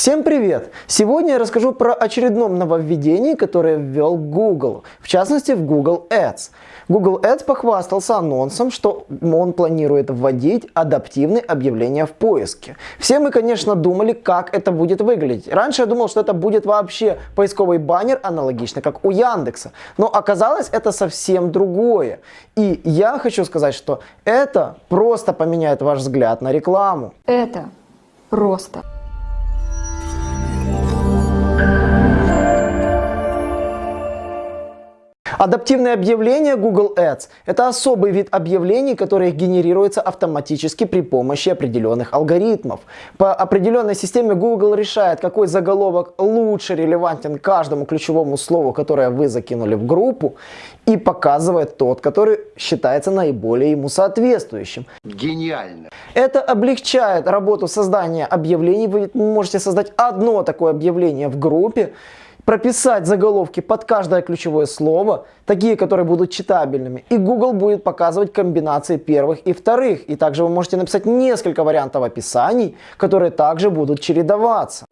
Всем привет! Сегодня я расскажу про очередном нововведении, которое ввел Google, в частности в Google Ads. Google Ads похвастался анонсом, что он планирует вводить адаптивные объявления в поиске. Все мы, конечно, думали, как это будет выглядеть. Раньше я думал, что это будет вообще поисковый баннер, аналогично как у Яндекса. Но оказалось, это совсем другое. И я хочу сказать, что это просто поменяет ваш взгляд на рекламу. Это просто. Адаптивные объявления Google Ads – это особый вид объявлений, которые генерируются автоматически при помощи определенных алгоритмов. По определенной системе Google решает, какой заголовок лучше релевантен каждому ключевому слову, которое вы закинули в группу, и показывает тот, который считается наиболее ему соответствующим. Гениально. Это облегчает работу создания объявлений. Вы можете создать одно такое объявление в группе, прописать заголовки под каждое ключевое слово, такие, которые будут читабельными, и Google будет показывать комбинации первых и вторых. И также вы можете написать несколько вариантов описаний, которые также будут чередоваться.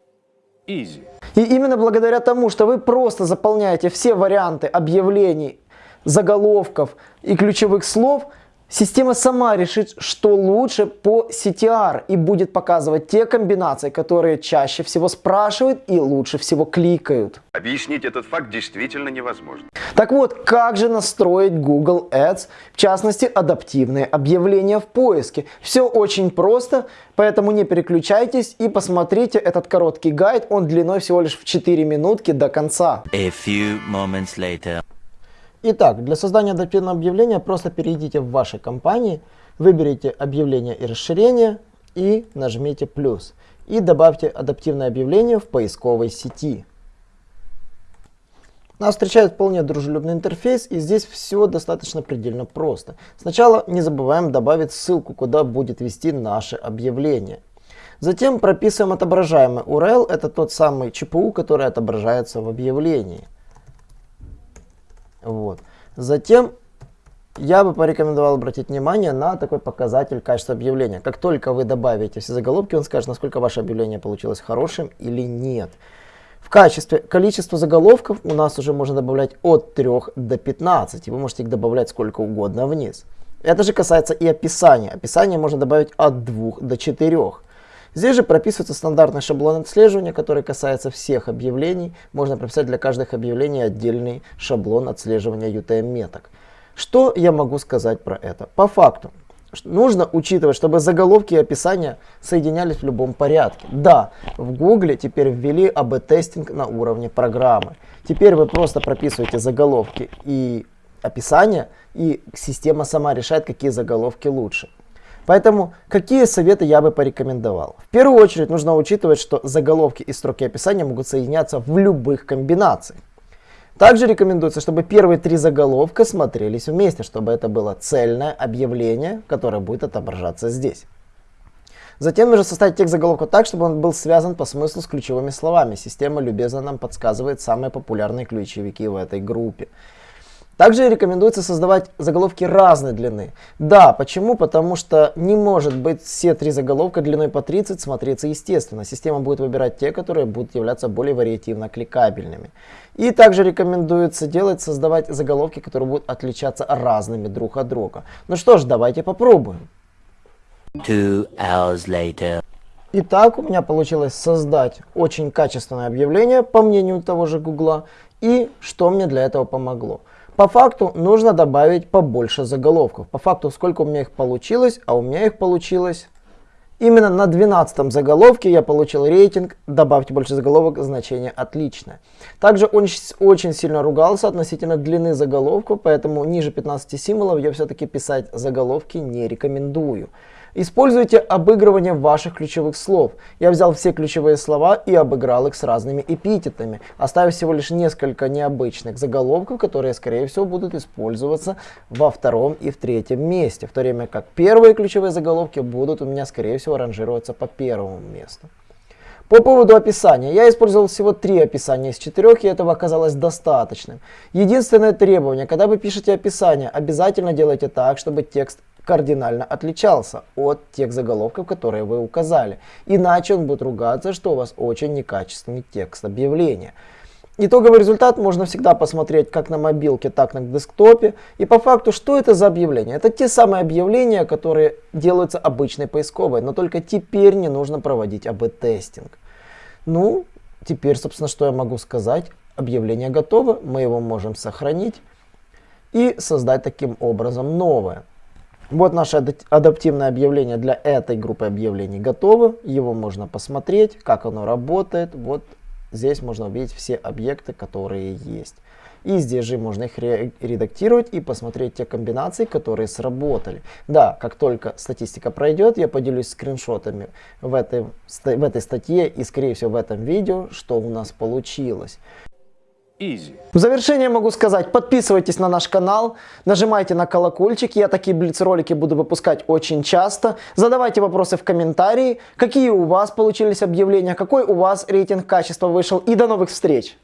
Easy. И именно благодаря тому, что вы просто заполняете все варианты объявлений, заголовков и ключевых слов, Система сама решит, что лучше по CTR и будет показывать те комбинации, которые чаще всего спрашивают и лучше всего кликают. Объяснить этот факт действительно невозможно. Так вот, как же настроить Google Ads, в частности адаптивные объявления в поиске? Все очень просто, поэтому не переключайтесь и посмотрите этот короткий гайд, он длиной всего лишь в 4 минутки до конца. A few moments later. Итак, для создания адаптивного объявления просто перейдите в вашей компании, выберите объявление и расширение и нажмите плюс. И добавьте адаптивное объявление в поисковой сети. Нас встречает вполне дружелюбный интерфейс, и здесь все достаточно предельно просто. Сначала не забываем добавить ссылку, куда будет вести наше объявление. Затем прописываем отображаемый URL, это тот самый ЧПУ, который отображается в объявлении. Вот. Затем я бы порекомендовал обратить внимание на такой показатель качества объявления. Как только вы добавите все заголовки, он скажет, насколько ваше объявление получилось хорошим или нет. В качестве количества заголовков у нас уже можно добавлять от 3 до 15. И вы можете их добавлять сколько угодно вниз. Это же касается и описания. Описание можно добавить от 2 до 4. Здесь же прописывается стандартный шаблон отслеживания, который касается всех объявлений. Можно прописать для каждых объявлений отдельный шаблон отслеживания UTM-меток. Что я могу сказать про это? По факту, нужно учитывать, чтобы заголовки и описания соединялись в любом порядке. Да, в Google теперь ввели АБ-тестинг на уровне программы. Теперь вы просто прописываете заголовки и описания, и система сама решает, какие заголовки лучше. Поэтому какие советы я бы порекомендовал? В первую очередь нужно учитывать, что заголовки и строки описания могут соединяться в любых комбинациях. Также рекомендуется, чтобы первые три заголовка смотрелись вместе, чтобы это было цельное объявление, которое будет отображаться здесь. Затем нужно составить текст заголовка так, чтобы он был связан по смыслу с ключевыми словами. Система любезно нам подсказывает самые популярные ключевики в этой группе. Также рекомендуется создавать заголовки разной длины. Да, почему? Потому что не может быть все три заголовка длиной по 30 смотреться естественно. Система будет выбирать те, которые будут являться более вариативно кликабельными. И также рекомендуется делать, создавать заголовки, которые будут отличаться разными друг от друга. Ну что ж, давайте попробуем. Two hours later. Итак, у меня получилось создать очень качественное объявление, по мнению того же Гугла. И что мне для этого помогло? По факту нужно добавить побольше заголовков. По факту сколько у меня их получилось, а у меня их получилось Именно на 12 заголовке я получил рейтинг «Добавьте больше заголовок, значение отличное». Также он очень сильно ругался относительно длины заголовков, поэтому ниже 15 символов я все-таки писать заголовки не рекомендую. Используйте обыгрывание ваших ключевых слов. Я взял все ключевые слова и обыграл их с разными эпитетами, оставив всего лишь несколько необычных заголовков, которые, скорее всего, будут использоваться во втором и в третьем месте, в то время как первые ключевые заголовки будут у меня, скорее всего, ранжироваться по первому месту. По поводу описания. Я использовал всего три описания из четырех, и этого оказалось достаточным. Единственное требование, когда вы пишете описание, обязательно делайте так, чтобы текст кардинально отличался от тех заголовков, которые вы указали. Иначе он будет ругаться, что у вас очень некачественный текст объявления. Итоговый результат можно всегда посмотреть как на мобилке, так и на десктопе. И по факту, что это за объявления? Это те самые объявления, которые делаются обычной поисковой, но только теперь не нужно проводить АБ-тестинг. Ну, теперь, собственно, что я могу сказать? Объявление готово, мы его можем сохранить и создать таким образом новое. Вот наше адаптивное объявление для этой группы объявлений готово. Его можно посмотреть, как оно работает. Вот Здесь можно увидеть все объекты, которые есть. И здесь же можно их редактировать и посмотреть те комбинации, которые сработали. Да, как только статистика пройдет, я поделюсь скриншотами в этой, в этой статье и, скорее всего, в этом видео, что у нас получилось. Easy. В завершение могу сказать, подписывайтесь на наш канал, нажимайте на колокольчик, я такие блиц-ролики буду выпускать очень часто. Задавайте вопросы в комментарии, какие у вас получились объявления, какой у вас рейтинг качества вышел и до новых встреч!